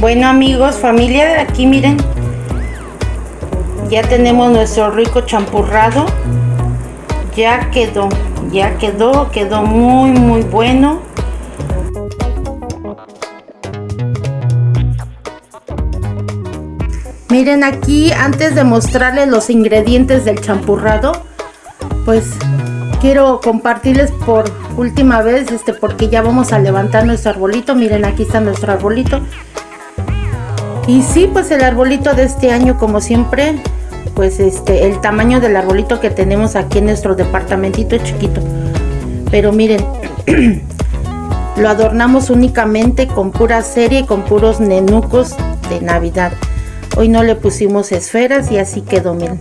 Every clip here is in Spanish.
Bueno amigos, familia, aquí miren. Ya tenemos nuestro rico champurrado. Ya quedó, ya quedó, quedó muy muy bueno. Miren aquí, antes de mostrarles los ingredientes del champurrado, pues quiero compartirles por última vez, este, porque ya vamos a levantar nuestro arbolito. Miren, aquí está nuestro arbolito. Y sí, pues el arbolito de este año, como siempre, pues este, el tamaño del arbolito que tenemos aquí en nuestro departamentito chiquito. Pero miren, lo adornamos únicamente con pura serie y con puros nenucos de Navidad. Hoy no le pusimos esferas y así quedó, miren.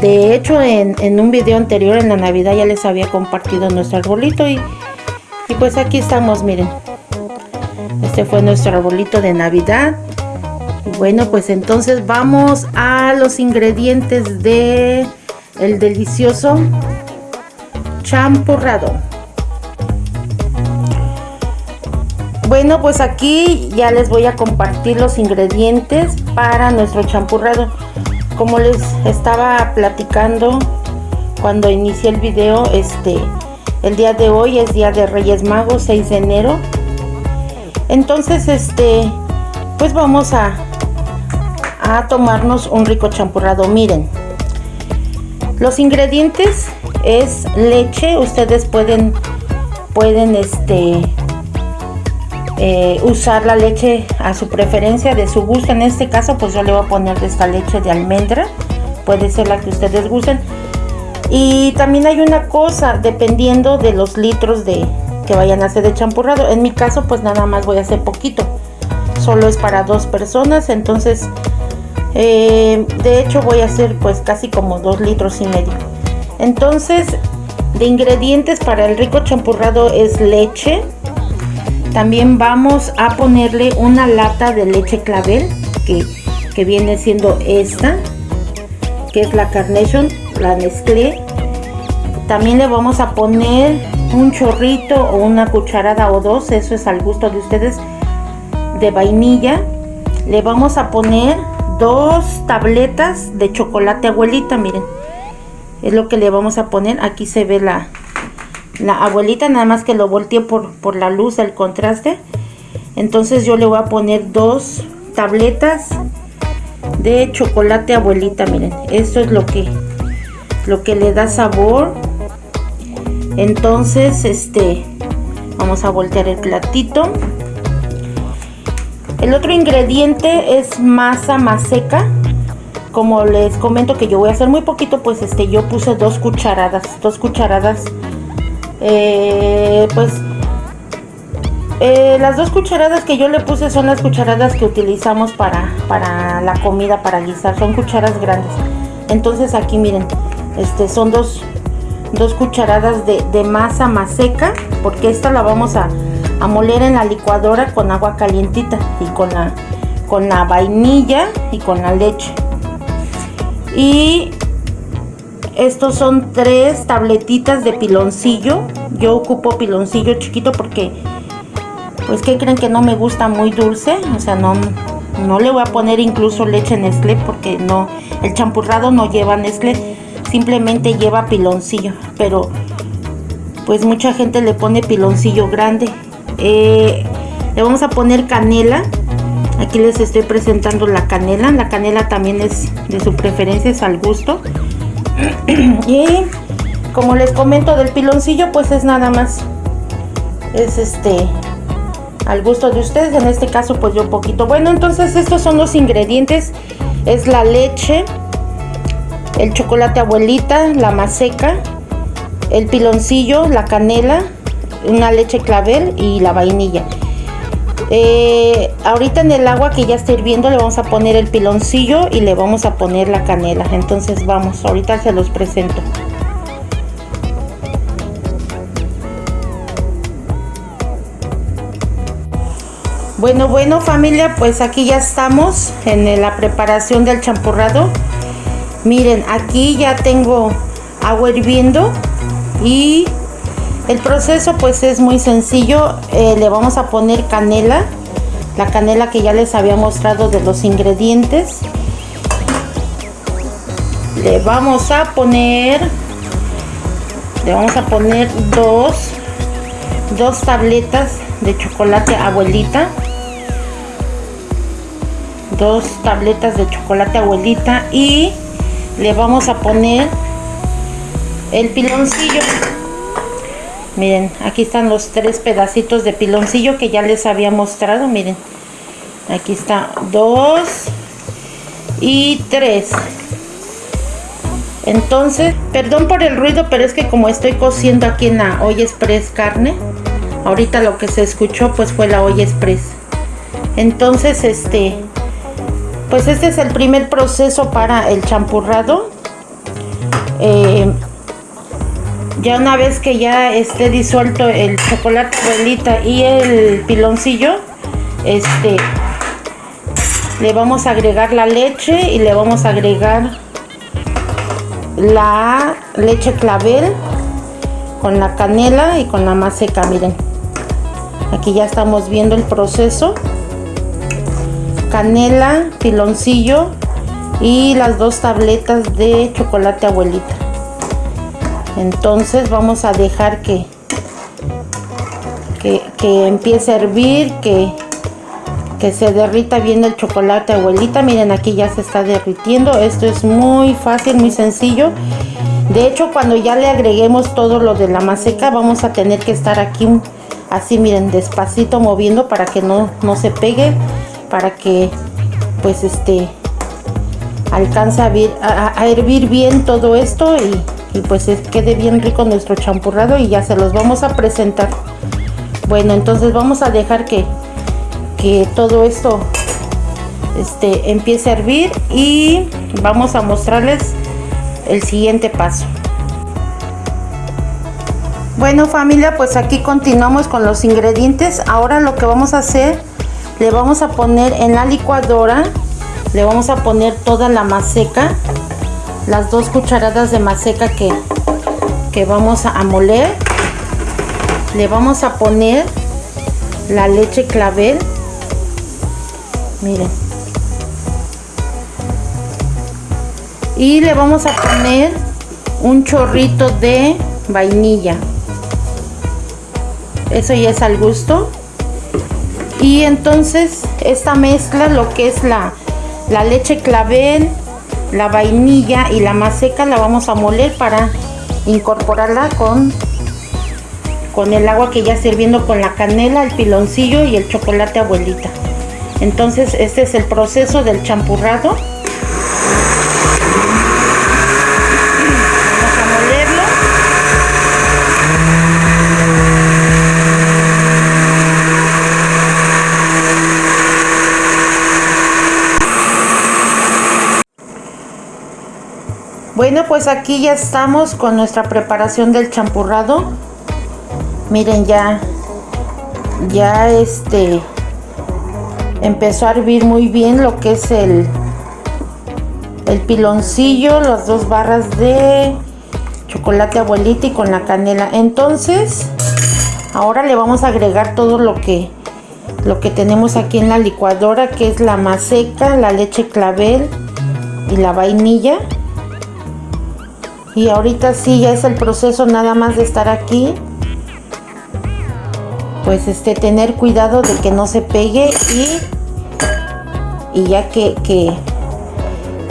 De hecho, en, un video anterior en la Navidad ya les había compartido nuestro arbolito y, y pues aquí estamos, miren. Este fue nuestro arbolito de Navidad. Bueno, pues entonces vamos a los ingredientes de el delicioso champurrado. Bueno, pues aquí ya les voy a compartir los ingredientes para nuestro champurrado. Como les estaba platicando cuando inicié el video, este, el día de hoy es día de Reyes Magos, 6 de enero. Entonces, este, pues vamos a, a tomarnos un rico champurrado. Miren, los ingredientes es leche. Ustedes pueden, pueden, este, eh, usar la leche a su preferencia, de su gusto. En este caso, pues yo le voy a poner de esta leche de almendra. Puede ser la que ustedes gusten. Y también hay una cosa, dependiendo de los litros de que vayan a hacer de champurrado. En mi caso, pues nada más voy a hacer poquito. Solo es para dos personas, entonces, eh, de hecho voy a hacer pues casi como dos litros y medio. Entonces, de ingredientes para el rico champurrado es leche, también vamos a ponerle una lata de leche clavel que, viene siendo esta que es la Carnation, la Nestlé también le vamos a poner un chorrito o una cucharada o dos, eso es al gusto de ustedes, de vainilla. Le vamos a poner dos tabletas de chocolate abuelita, miren. Es lo que le vamos a poner. Aquí se ve la, la abuelita nada más que lo volteé por, por la luz el contraste entonces yo le voy a poner dos tabletas de chocolate abuelita miren esto es lo que lo que le da sabor entonces este vamos a voltear el platito. El otro ingrediente es masa más seca. Como les comento que yo voy a hacer muy poquito pues este yo puse dos cucharadas dos cucharadas eh, pues eh, las dos cucharadas que yo le puse son las cucharadas que utilizamos para, para la comida, para guisar, son cucharas grandes. Entonces aquí miren, este son dos, dos cucharadas de, masa más seca, porque esta la vamos a, a, moler en la licuadora con agua calientita y con la, con la vainilla y con la leche. Y estos son tres tabletitas de piloncillo. Yo ocupo piloncillo chiquito porque, pues, que creen que no me gusta muy dulce? O sea, no, no le voy a poner incluso leche Nestlé porque no, el champurrado no lleva Nestlé, simplemente lleva piloncillo. Pero, pues, mucha gente le pone piloncillo grande. Eh, le vamos a poner canela. Aquí les estoy presentando la canela. La canela también es de su preferencia, es al gusto. y como les comento del piloncillo pues es nada más es este al gusto de ustedes en este caso pues yo un poquito bueno entonces estos son los ingredientes es la leche el chocolate abuelita la maseca el piloncillo la canela una leche clavel y la vainilla. Eh, ahorita en el agua que ya está hirviendo le vamos a poner el piloncillo y le vamos a poner la canela. Entonces vamos ahorita se los presento. Bueno bueno familia pues aquí ya estamos en la preparación del champurrado miren aquí ya tengo agua hirviendo y el proceso pues es muy sencillo, eh, le vamos a poner canela, la canela que ya les había mostrado de los ingredientes. Le vamos a poner le vamos a poner dos dos tabletas de chocolate abuelita. Dos tabletas de chocolate abuelita y le vamos a poner el piloncillo. Miren aquí están los tres pedacitos de piloncillo que ya les había mostrado miren. Aquí está dos y tres. Entonces perdón por el ruido pero es que como estoy cociendo aquí en la olla express carne ahorita lo que se escuchó pues fue la olla express. Entonces este pues este es el primer proceso para el champurrado. Eh, ya una vez que ya esté disuelto el chocolate abuelita y el piloncillo este le vamos a agregar la leche y le vamos a agregar la leche clavel con la canela y con la más seca miren. Aquí ya estamos viendo el proceso canela piloncillo y las dos tabletas de chocolate abuelita entonces vamos a dejar que, que, empiece a hervir, que, que se derrita bien el chocolate abuelita. Miren aquí ya se está derritiendo. Esto es muy fácil, muy sencillo. De hecho cuando ya le agreguemos todo lo de la maseca vamos a tener que estar aquí así miren despacito moviendo para que no, no se pegue. Para que pues este alcance a, a hervir bien todo esto y y pues quede bien rico nuestro champurrado y ya se los vamos a presentar. Bueno entonces vamos a dejar que que todo esto este empiece a hervir y vamos a mostrarles el siguiente paso. Bueno familia pues aquí continuamos con los ingredientes. Ahora lo que vamos a hacer le vamos a poner en la licuadora le vamos a poner toda la maseca las dos cucharadas de maseca que, que vamos a moler le vamos a poner la leche clavel. Miren. Y le vamos a poner un chorrito de vainilla. Eso ya es al gusto y entonces esta mezcla lo que es la, la leche clavel la vainilla y la más seca la vamos a moler para incorporarla con con el agua que ya está hirviendo con la canela, el piloncillo y el chocolate abuelita. Entonces este es el proceso del champurrado. Bueno, pues aquí ya estamos con nuestra preparación del champurrado. Miren, ya, ya este, empezó a hervir muy bien lo que es el, el piloncillo, las dos barras de chocolate abuelita y con la canela. Entonces, ahora le vamos a agregar todo lo que, lo que tenemos aquí en la licuadora, que es la maseca, la leche clavel y la vainilla y ahorita sí ya es el proceso nada más de estar aquí. Pues este tener cuidado de que no se pegue y y ya que, que,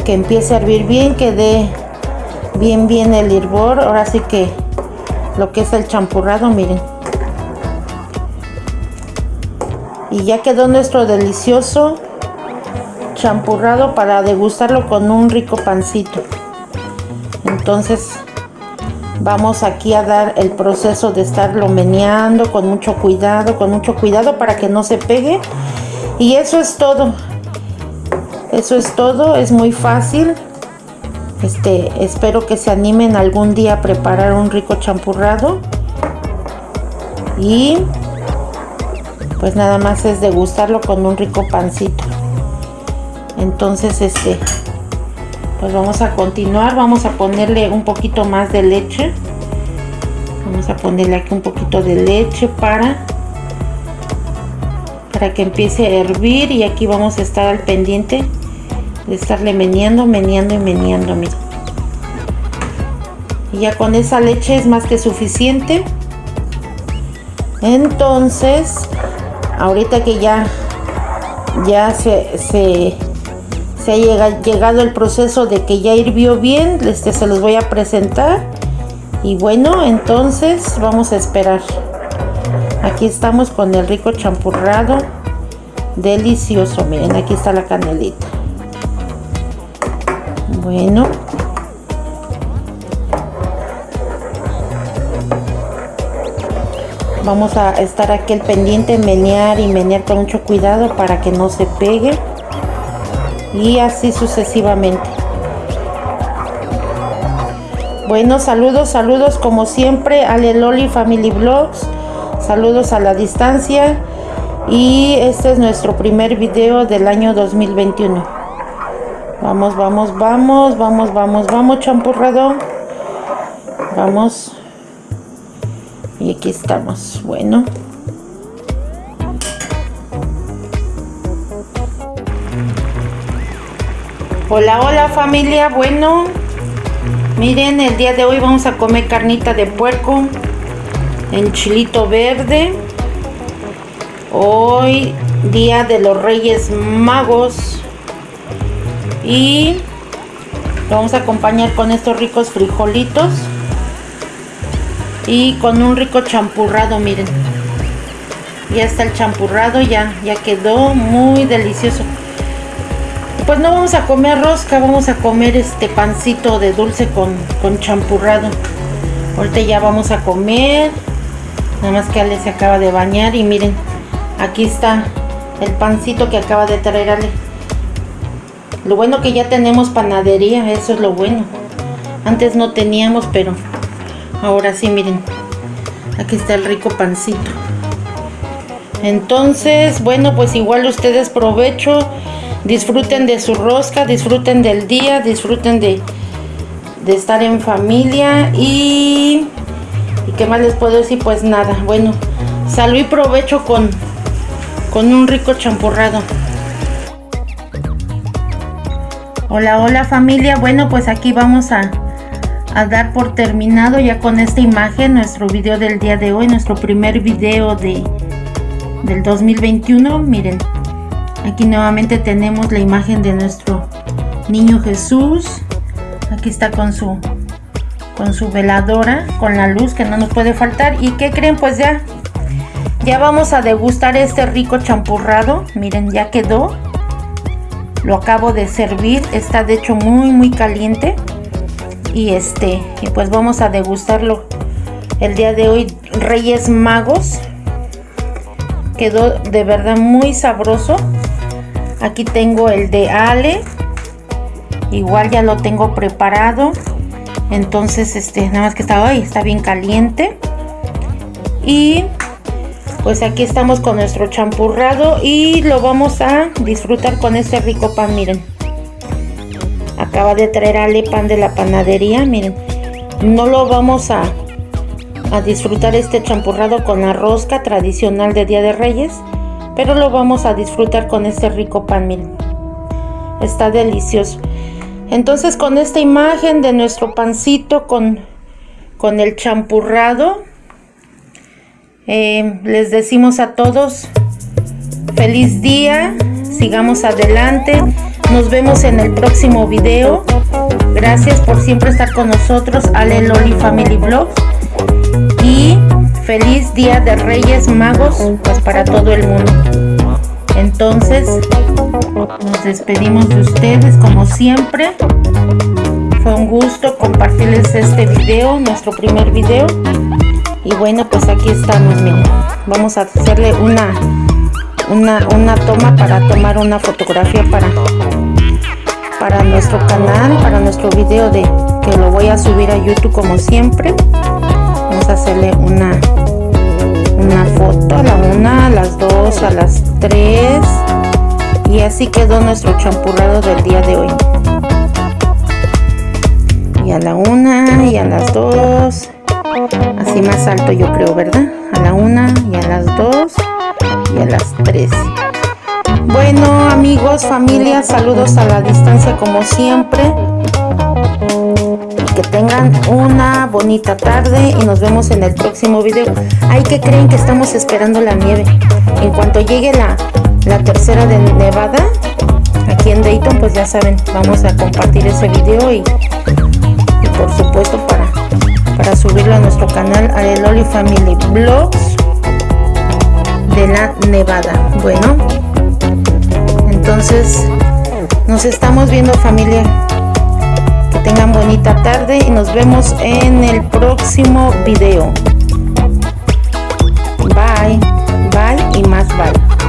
que empiece a hervir bien que dé bien bien el hervor. Ahora sí que lo que es el champurrado miren. Y ya quedó nuestro delicioso champurrado para degustarlo con un rico pancito entonces vamos aquí a dar el proceso de estarlo meneando con mucho cuidado con mucho cuidado para que no se pegue. Y eso es todo. Eso es todo es muy fácil. Este espero que se animen algún día a preparar un rico champurrado. Y pues nada más es degustarlo con un rico pancito. Entonces este pues vamos a continuar vamos a ponerle un poquito más de leche vamos a ponerle aquí un poquito de leche para para que empiece a hervir y aquí vamos a estar al pendiente de estarle meneando, meneando y meneando. Y ya con esa leche es más que suficiente. Entonces, ahorita que ya ya se, se, ha llegado el proceso de que ya hirvió bien, este, se los voy a presentar. Y bueno, entonces vamos a esperar. Aquí estamos con el rico champurrado. Delicioso, miren, aquí está la canelita. Bueno. Vamos a estar aquí el pendiente, menear y menear con mucho cuidado para que no se pegue. Y así sucesivamente. Bueno, saludos, saludos como siempre a Loli Family Vlogs. Saludos a la distancia. Y este es nuestro primer video del año 2021. Vamos, vamos, vamos, vamos, vamos, vamos, champurrado. Vamos. Y aquí estamos. Bueno. Hola, hola familia. Bueno, miren, el día de hoy vamos a comer carnita de puerco en chilito verde. Hoy, día de los Reyes Magos. Y vamos a acompañar con estos ricos frijolitos y con un rico champurrado miren ya está el champurrado ya ya quedó muy delicioso pues no vamos a comer rosca vamos a comer este pancito de dulce con, con champurrado. Ahorita ya vamos a comer. Nada más que Ale se acaba de bañar y miren aquí está el pancito que acaba de traer Ale. Lo bueno que ya tenemos panadería eso es lo bueno. Antes no teníamos pero ahora sí miren aquí está el rico pancito. Entonces bueno pues igual ustedes provecho disfruten de su rosca disfruten del día disfruten de, de estar en familia y y qué más les puedo decir pues nada bueno salud y provecho con con un rico champurrado hola hola familia bueno pues aquí vamos a a dar por terminado ya con esta imagen nuestro video del día de hoy, nuestro primer video de, del 2021. Miren, aquí nuevamente tenemos la imagen de nuestro niño Jesús. Aquí está con su con su veladora, con la luz que no nos puede faltar. ¿Y qué creen? Pues ya, ya vamos a degustar este rico champurrado. Miren, ya quedó. Lo acabo de servir. Está de hecho muy, muy caliente y este y pues vamos a degustarlo el día de hoy Reyes Magos quedó de verdad muy sabroso aquí tengo el de Ale. Igual ya lo tengo preparado. Entonces este nada más que está hoy está bien caliente. Y pues aquí estamos con nuestro champurrado y lo vamos a disfrutar con este rico pan miren. Acaba de traer Ale pan de la panadería miren. No lo vamos a, a disfrutar este champurrado con la rosca tradicional de Día de Reyes pero lo vamos a disfrutar con este rico pan miren está delicioso entonces con esta imagen de nuestro pancito con, con el champurrado eh, les decimos a todos feliz día sigamos adelante nos vemos en el próximo video. Gracias por siempre estar con nosotros, Ale Loli Family Vlogs. Y feliz Día de Reyes Magos, pues para todo el mundo. Entonces, nos despedimos de ustedes como siempre. Fue un gusto compartirles este video, nuestro primer video. Y bueno, pues aquí estamos, miren. Vamos a hacerle una una, una toma para tomar una fotografía para, para nuestro canal, para nuestro video de que lo voy a subir a YouTube como siempre. Vamos a hacerle una, una foto a la una, a las dos, a las tres. Y así quedó nuestro champurrado del día de hoy. Y a la una y a las dos. Así más alto yo creo, ¿verdad? A la una y a las dos y a las 3. Bueno amigos, familia, saludos a la distancia como siempre. Que tengan una bonita tarde y nos vemos en el próximo video. Hay que creen que estamos esperando la nieve. En cuanto llegue la, la tercera de Nevada, aquí en Dayton, pues ya saben, vamos a compartir ese video y, por supuesto para, para subirlo a nuestro canal Areloli Family Vlogs de la Nevada. Bueno, entonces nos estamos viendo familia tengan bonita tarde y nos vemos en el próximo video. Bye, bye y más bye.